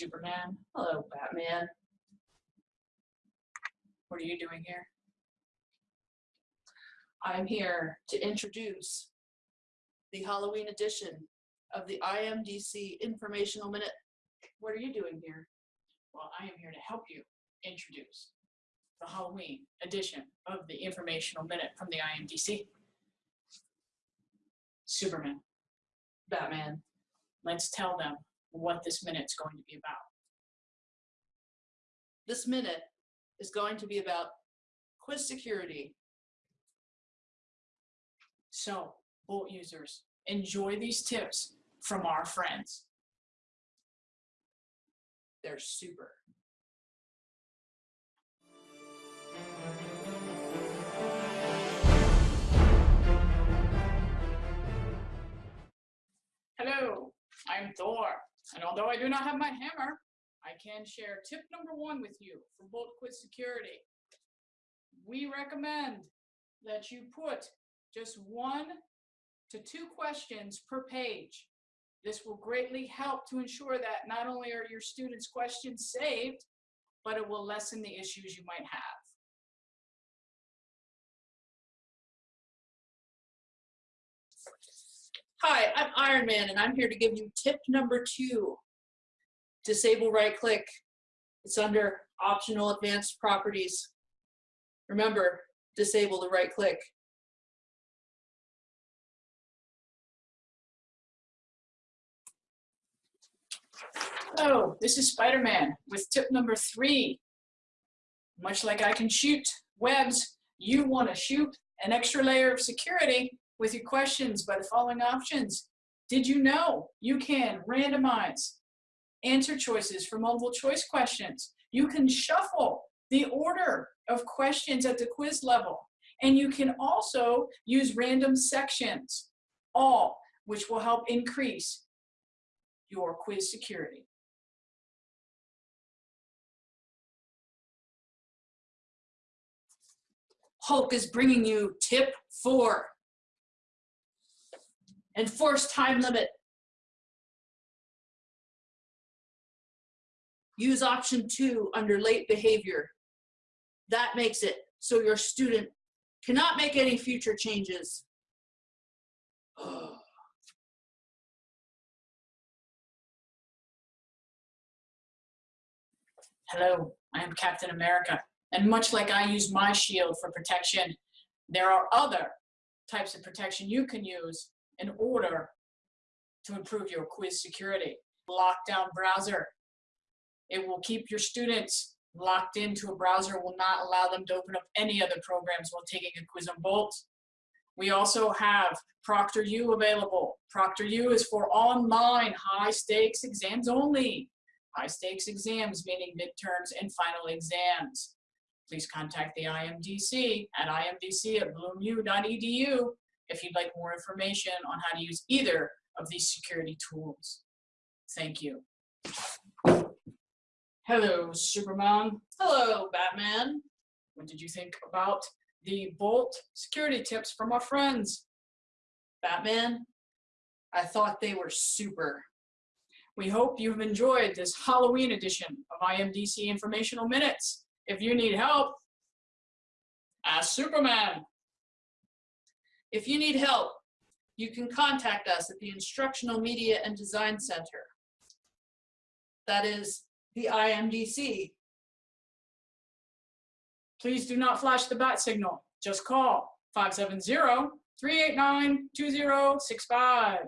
Superman. Hello, Batman. What are you doing here? I'm here to introduce the Halloween edition of the IMDC Informational Minute. What are you doing here? Well, I am here to help you introduce the Halloween edition of the Informational Minute from the IMDC. Superman, Batman, let's tell them what this minute's going to be about. This minute is going to be about quiz security. So, Bolt users, enjoy these tips from our friends. They're super. Hello, I'm Thor, and although I do not have my hammer, I can share tip number one with you for Bolt Quiz Security. We recommend that you put just one to two questions per page. This will greatly help to ensure that not only are your students' questions saved, but it will lessen the issues you might have. Hi, I'm Iron Man, and I'm here to give you tip number two. Disable right click. It's under optional advanced properties. Remember, disable the right click. Oh, this is Spider-Man with tip number three. Much like I can shoot webs, you want to shoot an extra layer of security with your questions by the following options. Did you know you can randomize answer choices for multiple choice questions? You can shuffle the order of questions at the quiz level. And you can also use random sections, all which will help increase your quiz security. Hulk is bringing you tip four. Enforce time limit. Use option two under late behavior. That makes it so your student cannot make any future changes. Hello, I am Captain America. And much like I use my shield for protection, there are other types of protection you can use in order to improve your quiz security. Lockdown browser. It will keep your students locked into a browser, will not allow them to open up any other programs while taking a quiz on Bolt. We also have ProctorU available. ProctorU is for online high stakes exams only. High stakes exams, meaning midterms and final exams. Please contact the IMDC at imdc at bloomu.edu if you'd like more information on how to use either of these security tools. Thank you. Hello, Superman. Hello, Batman. What did you think about the Bolt security tips from our friends? Batman, I thought they were super. We hope you've enjoyed this Halloween edition of IMDC Informational Minutes. If you need help, ask Superman. If you need help, you can contact us at the Instructional Media and Design Center. That is the IMDC. Please do not flash the bat signal. Just call 570-389-2065.